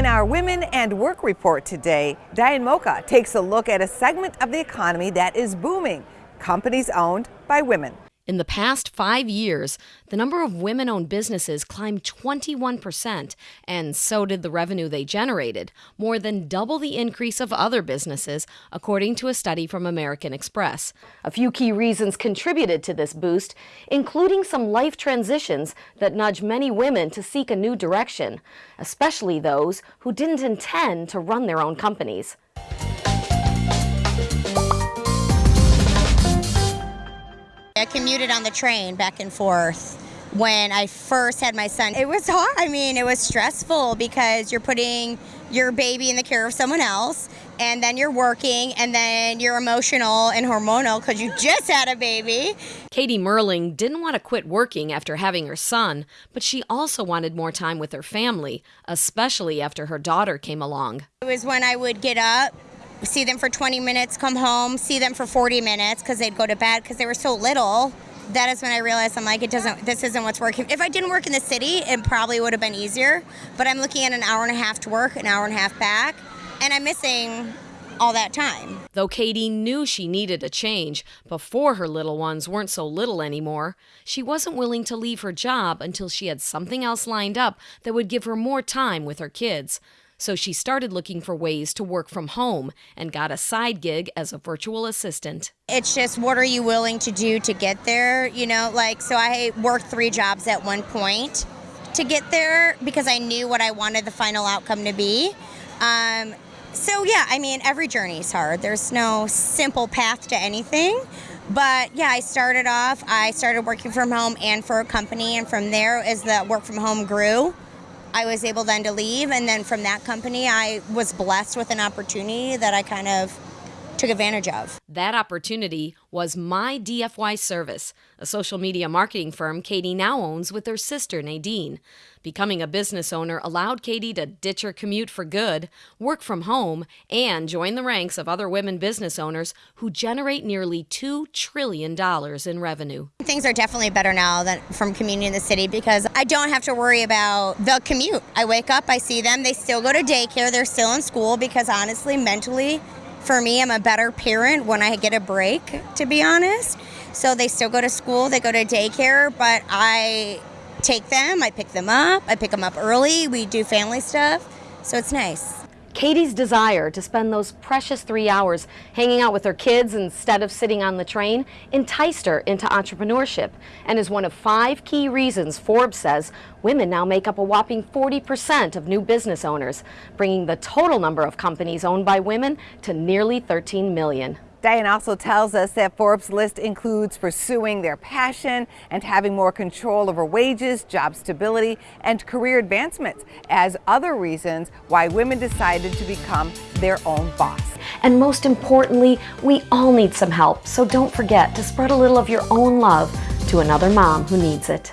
In our Women and Work report today, Diane Mocha takes a look at a segment of the economy that is booming, companies owned by women. In the past five years, the number of women owned businesses climbed 21%, and so did the revenue they generated, more than double the increase of other businesses, according to a study from American Express. A few key reasons contributed to this boost, including some life transitions that nudge many women to seek a new direction, especially those who didn't intend to run their own companies. I commuted on the train back and forth when I first had my son. It was hard. I mean, it was stressful because you're putting your baby in the care of someone else, and then you're working, and then you're emotional and hormonal because you just had a baby. Katie Merling didn't want to quit working after having her son, but she also wanted more time with her family, especially after her daughter came along. It was when I would get up see them for 20 minutes, come home, see them for 40 minutes because they'd go to bed because they were so little. That is when I realized I'm like, it doesn't, this isn't what's working. If I didn't work in the city, it probably would have been easier. But I'm looking at an hour and a half to work, an hour and a half back, and I'm missing all that time. Though Katie knew she needed a change before her little ones weren't so little anymore, she wasn't willing to leave her job until she had something else lined up that would give her more time with her kids so she started looking for ways to work from home and got a side gig as a virtual assistant. It's just what are you willing to do to get there? You know, like, so I worked three jobs at one point to get there because I knew what I wanted the final outcome to be. Um, so, yeah, I mean, every journey is hard. There's no simple path to anything. But yeah, I started off, I started working from home and for a company, and from there, as the work from home grew, I was able then to leave, and then from that company, I was blessed with an opportunity that I kind of took advantage of. That opportunity was My DFY Service, a social media marketing firm Katie now owns with her sister Nadine. Becoming a business owner allowed Katie to ditch her commute for good, work from home, and join the ranks of other women business owners who generate nearly $2 trillion in revenue. Things are definitely better now than from commuting in the city because I don't have to worry about the commute. I wake up, I see them, they still go to daycare, they're still in school because honestly, mentally, for me, I'm a better parent when I get a break, to be honest. So they still go to school, they go to daycare, but I take them, I pick them up, I pick them up early, we do family stuff, so it's nice. Katie's desire to spend those precious three hours hanging out with her kids instead of sitting on the train enticed her into entrepreneurship and is one of five key reasons Forbes says women now make up a whopping 40% of new business owners, bringing the total number of companies owned by women to nearly 13 million. Diane also tells us that Forbes' list includes pursuing their passion and having more control over wages, job stability, and career advancements as other reasons why women decided to become their own boss. And most importantly, we all need some help, so don't forget to spread a little of your own love to another mom who needs it.